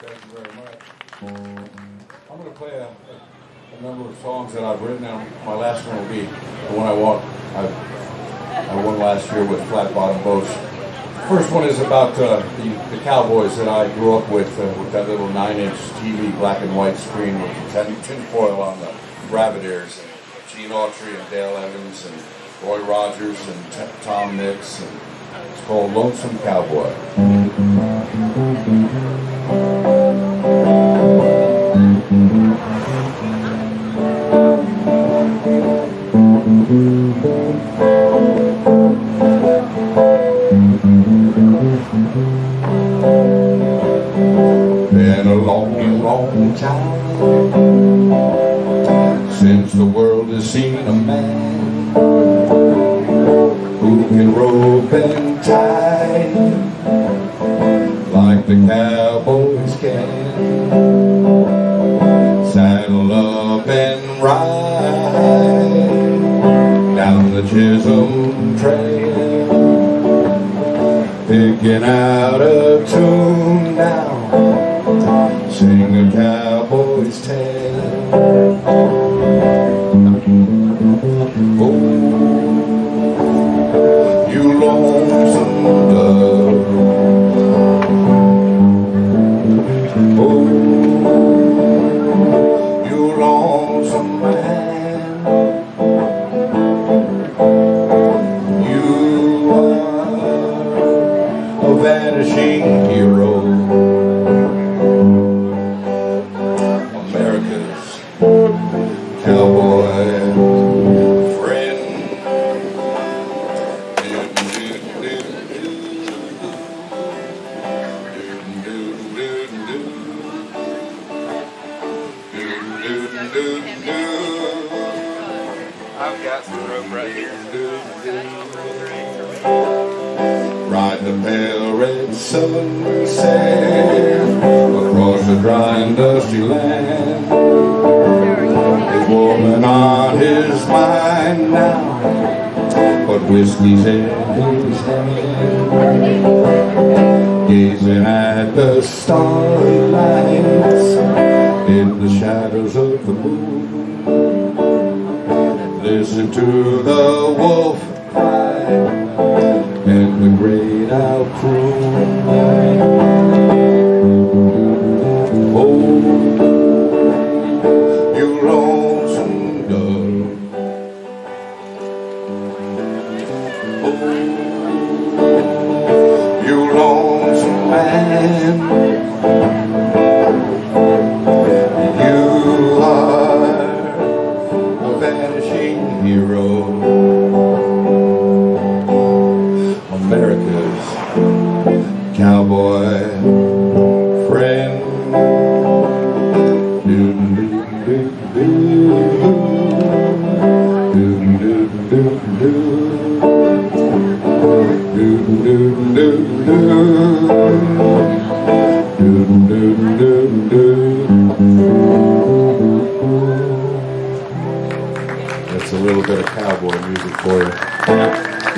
Thank you very much. I'm going to play a, a number of songs that I've written. Now, my last one will be the one I won. I, I won last year with Flat Bottom Boats. First one is about uh, the, the Cowboys that I grew up with, uh, with that little nine-inch TV black and white screen with the on the rabbit ears. And Gene Autry and Dale Evans and Roy Rogers and T- Tom Mix. And it's called Lonesome Cowboy. Been a long, long time since the world has seen a man who can rope and tie like the cowboys can. Trail picking out a tune now, sing a cowboy's tale. Vanishing hero. America's cowboy friend. I've got some rope right here. The pale across the dry and dusty land. His woman on his mind now, but whiskey's in his hand. Gazing at the starry lights in the shadows of the moon. Listen to the wolf great owl croon. Oh, you lonesome dove. Oh, you lonesome man. You are a vanishing hero. cowboy friend. That's a little bit of cowboy music for you.